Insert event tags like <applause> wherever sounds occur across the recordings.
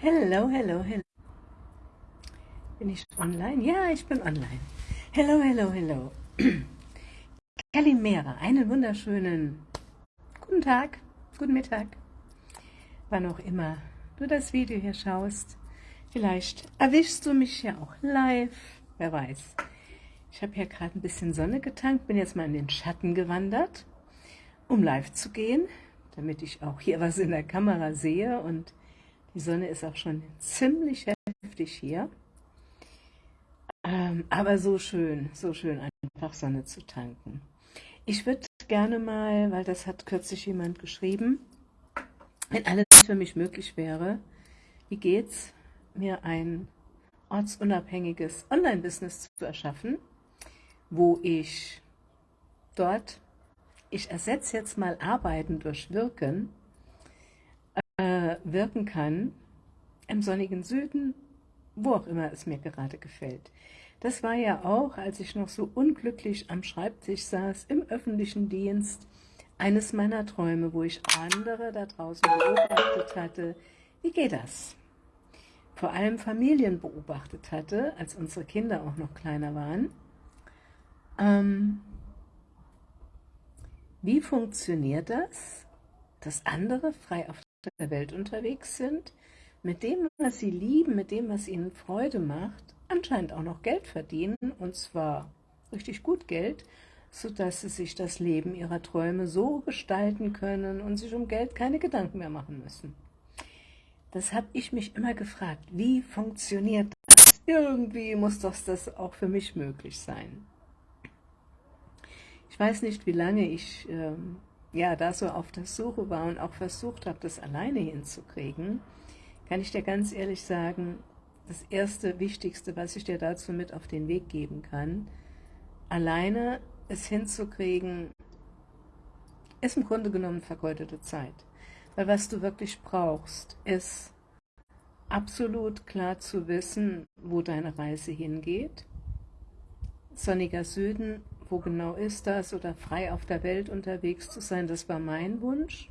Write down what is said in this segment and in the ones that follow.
Hello, hello, hello. Bin ich online? Ja, ich bin online. Hello, hello, hello. <clears throat> Kalimera, einen wunderschönen guten Tag, guten Mittag, wann auch immer du das Video hier schaust. Vielleicht erwischst du mich ja auch live, wer weiß. Ich habe hier gerade ein bisschen Sonne getankt, bin jetzt mal in den Schatten gewandert, um live zu gehen, damit ich auch hier was in der Kamera sehe und die Sonne ist auch schon ziemlich heftig hier. Ähm, aber so schön, so schön einfach Sonne zu tanken. Ich würde gerne mal, weil das hat kürzlich jemand geschrieben, wenn alles für mich möglich wäre, wie geht's, mir ein ortsunabhängiges Online-Business zu erschaffen, wo ich dort, ich ersetze jetzt mal Arbeiten durch Wirken, äh, wirken kann, im sonnigen Süden, wo auch immer es mir gerade gefällt. Das war ja auch, als ich noch so unglücklich am Schreibtisch saß, im öffentlichen Dienst, eines meiner Träume, wo ich andere da draußen beobachtet hatte. Wie geht das? Vor allem Familien beobachtet hatte, als unsere Kinder auch noch kleiner waren. Ähm, wie funktioniert das, dass andere frei auf der Welt unterwegs sind, mit dem, was sie lieben, mit dem, was ihnen Freude macht, anscheinend auch noch Geld verdienen, und zwar richtig gut Geld, sodass sie sich das Leben ihrer Träume so gestalten können und sich um Geld keine Gedanken mehr machen müssen. Das habe ich mich immer gefragt, wie funktioniert das? Irgendwie muss doch das auch für mich möglich sein. Ich weiß nicht, wie lange ich ähm, ja, da so auf der Suche war und auch versucht habe, das alleine hinzukriegen, kann ich dir ganz ehrlich sagen, das erste Wichtigste, was ich dir dazu mit auf den Weg geben kann, alleine es hinzukriegen, ist im Grunde genommen vergeudete Zeit. Weil was du wirklich brauchst, ist absolut klar zu wissen, wo deine Reise hingeht. Sonniger Süden wo genau ist das oder frei auf der Welt unterwegs zu sein, das war mein Wunsch.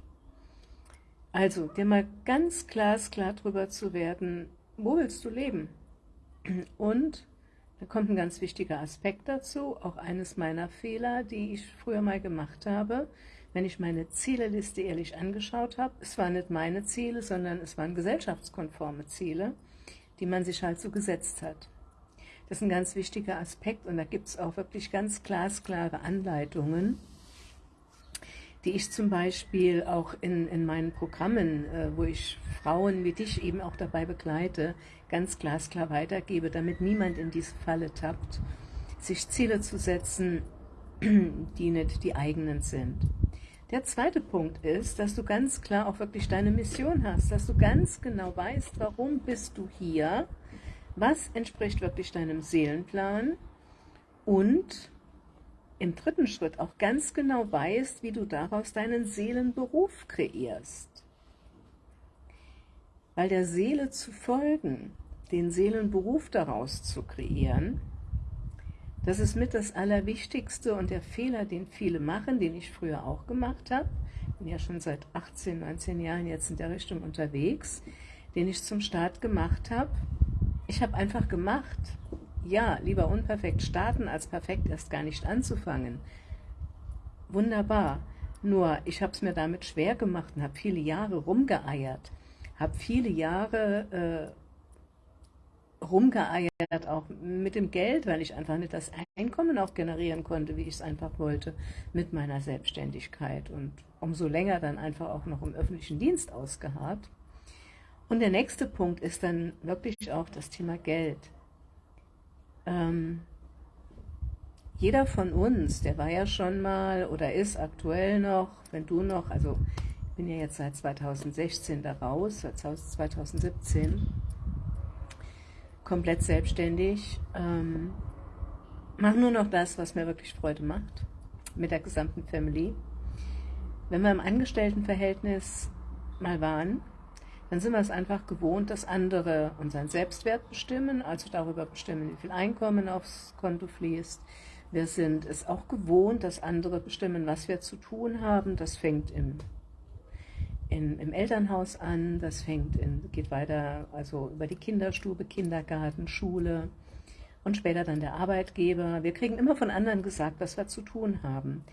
Also, dir mal ganz glasklar drüber zu werden, wo willst du leben? Und da kommt ein ganz wichtiger Aspekt dazu, auch eines meiner Fehler, die ich früher mal gemacht habe, wenn ich meine Zieleliste ehrlich angeschaut habe. Es waren nicht meine Ziele, sondern es waren gesellschaftskonforme Ziele, die man sich halt so gesetzt hat. Das ist ein ganz wichtiger Aspekt und da gibt es auch wirklich ganz glasklare Anleitungen, die ich zum Beispiel auch in, in meinen Programmen, äh, wo ich Frauen wie dich eben auch dabei begleite, ganz glasklar weitergebe, damit niemand in diese Falle tappt, sich Ziele zu setzen, <clears throat> die nicht die eigenen sind. Der zweite Punkt ist, dass du ganz klar auch wirklich deine Mission hast, dass du ganz genau weißt, warum bist du hier, was entspricht wirklich deinem Seelenplan? Und im dritten Schritt auch ganz genau weißt, wie du daraus deinen Seelenberuf kreierst. Weil der Seele zu folgen, den Seelenberuf daraus zu kreieren, das ist mit das Allerwichtigste und der Fehler, den viele machen, den ich früher auch gemacht habe, bin ja schon seit 18, 19 Jahren jetzt in der Richtung unterwegs, den ich zum Start gemacht habe, ich habe einfach gemacht. Ja, lieber unperfekt starten, als perfekt erst gar nicht anzufangen. Wunderbar. Nur, ich habe es mir damit schwer gemacht und habe viele Jahre rumgeeiert. Habe viele Jahre äh, rumgeeiert, auch mit dem Geld, weil ich einfach nicht das Einkommen auch generieren konnte, wie ich es einfach wollte, mit meiner Selbstständigkeit. Und umso länger dann einfach auch noch im öffentlichen Dienst ausgeharrt. Und der nächste Punkt ist dann wirklich auch das Thema Geld. Ähm, jeder von uns, der war ja schon mal oder ist aktuell noch, wenn du noch, also ich bin ja jetzt seit 2016 da raus, seit 2017, komplett selbstständig, ähm, mache nur noch das, was mir wirklich Freude macht, mit der gesamten Family. Wenn wir im Angestelltenverhältnis mal waren, dann sind wir es einfach gewohnt, dass andere unseren Selbstwert bestimmen, also darüber bestimmen, wie viel Einkommen aufs Konto fließt. Wir sind es auch gewohnt, dass andere bestimmen, was wir zu tun haben. Das fängt im, in, im Elternhaus an, das fängt in, geht weiter also über die Kinderstube, Kindergarten, Schule und später dann der Arbeitgeber. Wir kriegen immer von anderen gesagt, was wir zu tun haben.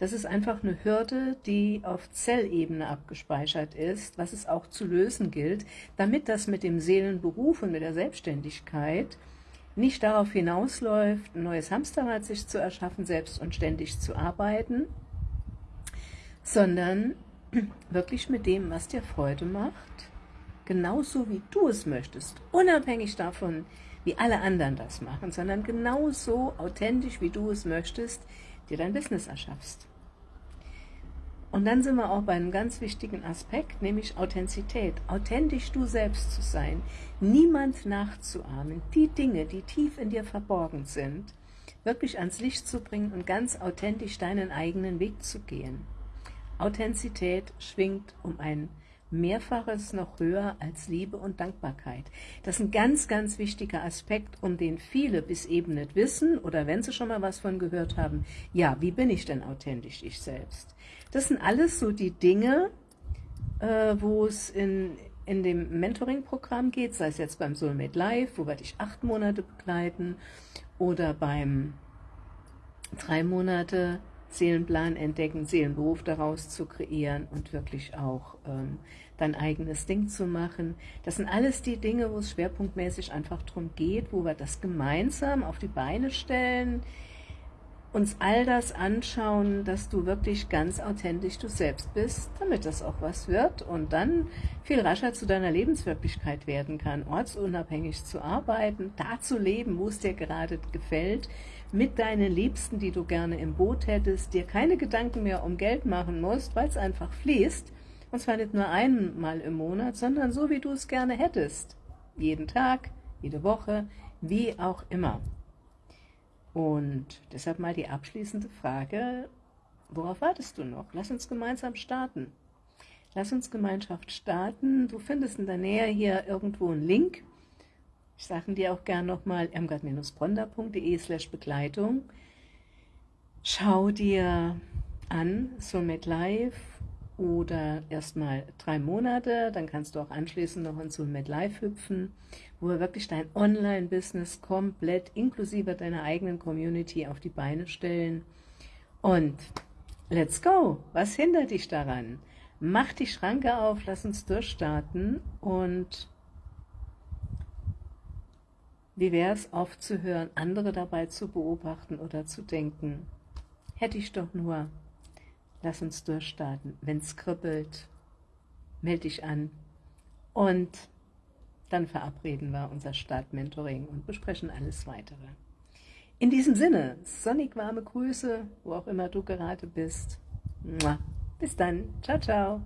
Das ist einfach eine Hürde, die auf Zellebene abgespeichert ist, was es auch zu lösen gilt, damit das mit dem Seelenberuf und mit der Selbstständigkeit nicht darauf hinausläuft, ein neues Hamsterrad sich zu erschaffen, selbst und ständig zu arbeiten, sondern <clears throat> wirklich mit dem, was dir Freude macht, genauso wie du es möchtest, unabhängig davon, wie alle anderen das machen, sondern genauso authentisch, wie du es möchtest, dir dein Business erschaffst. Und dann sind wir auch bei einem ganz wichtigen Aspekt, nämlich Authentizität. Authentisch du selbst zu sein, niemand nachzuahmen, die Dinge, die tief in dir verborgen sind, wirklich ans Licht zu bringen und ganz authentisch deinen eigenen Weg zu gehen. Authentizität schwingt um ein Mehrfaches noch höher als Liebe und Dankbarkeit. Das ist ein ganz, ganz wichtiger Aspekt, um den viele bis eben nicht wissen oder wenn sie schon mal was von gehört haben, ja, wie bin ich denn authentisch ich selbst? Das sind alles so die Dinge, äh, wo es in, in dem Mentoring-Programm geht, sei es jetzt beim Soulmate Live, wo wir dich acht Monate begleiten, oder beim drei Monate Seelenplan entdecken, Seelenberuf daraus zu kreieren und wirklich auch ähm, dein eigenes Ding zu machen. Das sind alles die Dinge, wo es schwerpunktmäßig einfach darum geht, wo wir das gemeinsam auf die Beine stellen, uns all das anschauen, dass du wirklich ganz authentisch du selbst bist, damit das auch was wird und dann viel rascher zu deiner Lebenswirklichkeit werden kann, ortsunabhängig zu arbeiten, da zu leben, wo es dir gerade gefällt, mit deinen Liebsten, die du gerne im Boot hättest, dir keine Gedanken mehr um Geld machen musst, weil es einfach fließt, und zwar nicht nur einmal im Monat, sondern so, wie du es gerne hättest. Jeden Tag, jede Woche, wie auch immer. Und deshalb mal die abschließende Frage, worauf wartest du noch? Lass uns gemeinsam starten. Lass uns Gemeinschaft starten. Du findest in der Nähe hier irgendwo einen Link ich sage dir auch gern nochmal irmgard-bronda.de slash Begleitung. Schau dir an Soulmate Live oder erstmal drei Monate, dann kannst du auch anschließend noch in Soulmate Live hüpfen, wo wir wirklich dein Online-Business komplett inklusive deiner eigenen Community auf die Beine stellen. Und let's go! Was hindert dich daran? Mach die Schranke auf, lass uns durchstarten und wie wäre es aufzuhören, andere dabei zu beobachten oder zu denken, hätte ich doch nur, lass uns durchstarten, wenn es kribbelt, melde dich an und dann verabreden wir unser Start-Mentoring und besprechen alles Weitere. In diesem Sinne, sonnig warme Grüße, wo auch immer du gerade bist. Bis dann. Ciao, ciao.